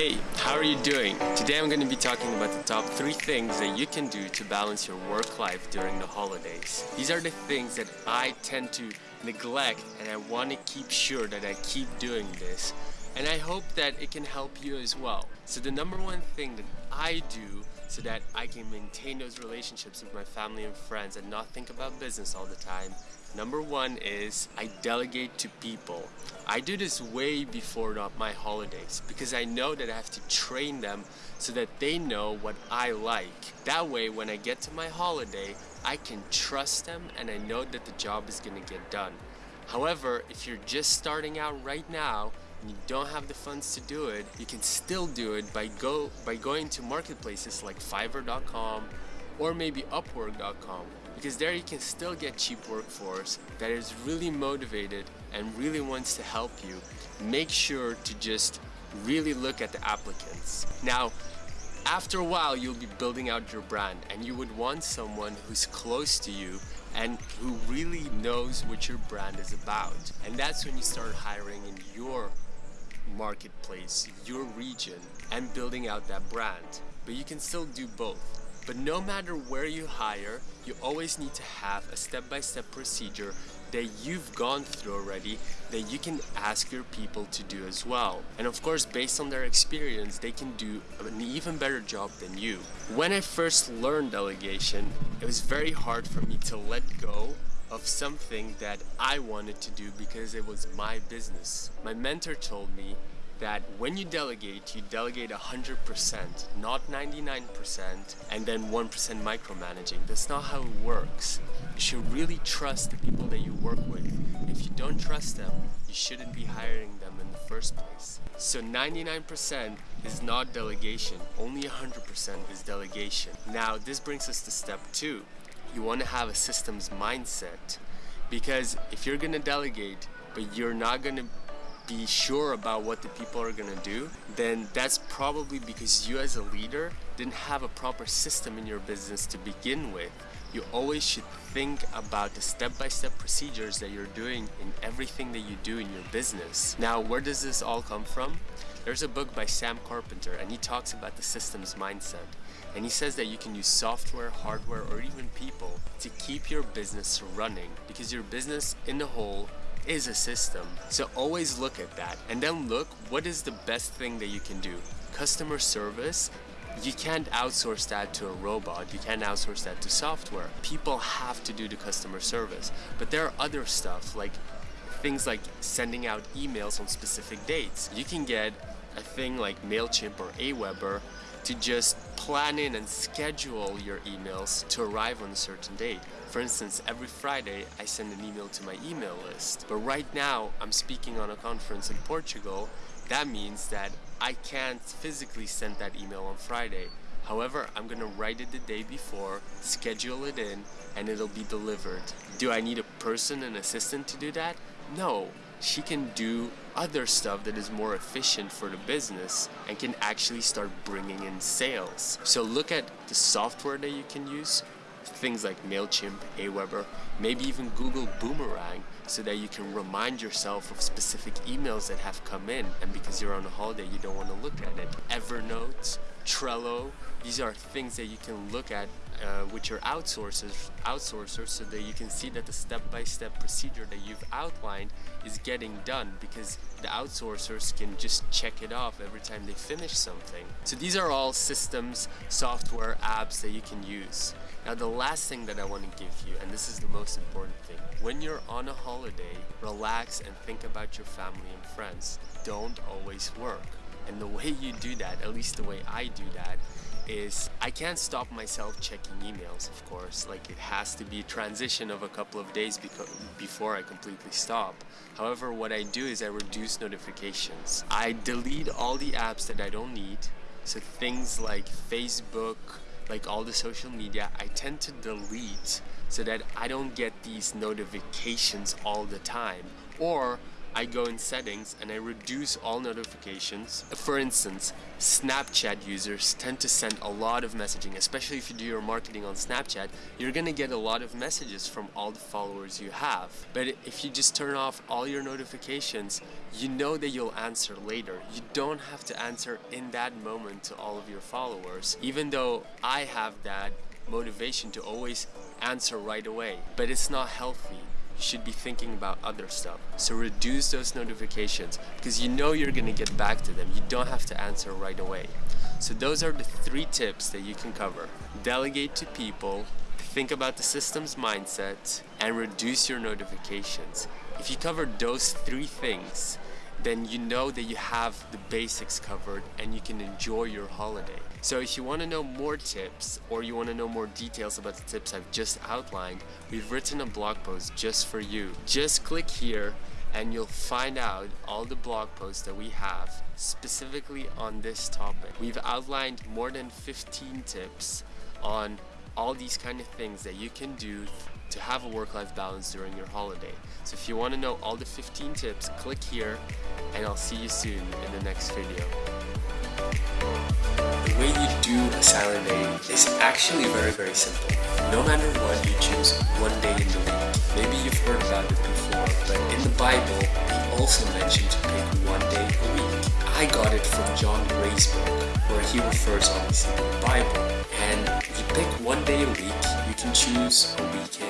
Hey, how are you doing? Today I'm going to be talking about the top three things that you can do to balance your work life during the holidays. These are the things that I tend to neglect and I want to keep sure that I keep doing this. And I hope that it can help you as well. So the number one thing that I do so that I can maintain those relationships with my family and friends and not think about business all the time Number one is I delegate to people. I do this way before my holidays because I know that I have to train them so that they know what I like. That way, when I get to my holiday, I can trust them and I know that the job is gonna get done. However, if you're just starting out right now you don't have the funds to do it, you can still do it by go by going to marketplaces like Fiverr.com or maybe Upwork.com because there you can still get cheap workforce that is really motivated and really wants to help you. Make sure to just really look at the applicants. Now, after a while, you'll be building out your brand and you would want someone who's close to you and who really knows what your brand is about. And that's when you start hiring in your marketplace, your region, and building out that brand. But you can still do both. But no matter where you hire, you always need to have a step-by-step -step procedure that you've gone through already that you can ask your people to do as well. And of course, based on their experience, they can do an even better job than you. When I first learned delegation, it was very hard for me to let go of something that I wanted to do because it was my business. My mentor told me that when you delegate, you delegate 100%, not 99%, and then 1% micromanaging. That's not how it works. You should really trust the people that you work with. If you don't trust them, you shouldn't be hiring them in the first place. So 99% is not delegation, only 100% is delegation. Now this brings us to step two. You want to have a systems mindset because if you're going to delegate, but you're not going to be sure about what the people are gonna do, then that's probably because you as a leader didn't have a proper system in your business to begin with. You always should think about the step-by-step -step procedures that you're doing in everything that you do in your business. Now, where does this all come from? There's a book by Sam Carpenter and he talks about the systems mindset. And he says that you can use software, hardware, or even people to keep your business running because your business in the whole is a system. So always look at that and then look what is the best thing that you can do. Customer service, you can't outsource that to a robot. You can't outsource that to software. People have to do the customer service. But there are other stuff like things like sending out emails on specific dates. You can get a thing like MailChimp or Aweber to just plan in and schedule your emails to arrive on a certain date. For instance, every Friday I send an email to my email list. But right now I'm speaking on a conference in Portugal. That means that I can't physically send that email on Friday. However, I'm gonna write it the day before, schedule it in, and it'll be delivered. Do I need a person, an assistant to do that? No, she can do other stuff that is more efficient for the business and can actually start bringing in sales. So look at the software that you can use, things like MailChimp, Aweber, maybe even Google Boomerang so that you can remind yourself of specific emails that have come in and because you're on a holiday you don't want to look at it. Evernote, Trello, these are things that you can look at uh, with your outsourcers, outsourcers so that you can see that the step-by-step -step procedure that you've outlined is getting done because the outsourcers can just check it off every time they finish something. So these are all systems, software, apps that you can use. Now the last thing that I want to give you, and this is the most important thing, when you're on a holiday, relax and think about your family and friends. Don't always work. And the way you do that, at least the way I do that, is I can't stop myself checking emails, of course. Like it has to be a transition of a couple of days before I completely stop. However, what I do is I reduce notifications. I delete all the apps that I don't need. So things like Facebook, like all the social media, I tend to delete so that I don't get these notifications all the time. Or I go in settings and I reduce all notifications. For instance, Snapchat users tend to send a lot of messaging, especially if you do your marketing on Snapchat, you're gonna get a lot of messages from all the followers you have. But if you just turn off all your notifications, you know that you'll answer later. You don't have to answer in that moment to all of your followers, even though I have that motivation to always answer right away. But it's not healthy should be thinking about other stuff. So reduce those notifications because you know you're gonna get back to them. You don't have to answer right away. So those are the three tips that you can cover. Delegate to people, think about the system's mindset, and reduce your notifications. If you cover those three things, then you know that you have the basics covered and you can enjoy your holiday. So if you want to know more tips or you want to know more details about the tips I've just outlined, we've written a blog post just for you. Just click here and you'll find out all the blog posts that we have specifically on this topic. We've outlined more than 15 tips on all these kind of things that you can do to have a work-life balance during your holiday. So if you want to know all the 15 tips, click here and I'll see you soon in the next video. The way you do a silent day is actually very very simple. No matter what, you choose one day in the week. Maybe you've heard about it before, but in the Bible, he also mentioned to pick one day a week. I got it from John Gray's book, where he refers obviously to the Bible. And if you pick one day a week, you can choose a weekend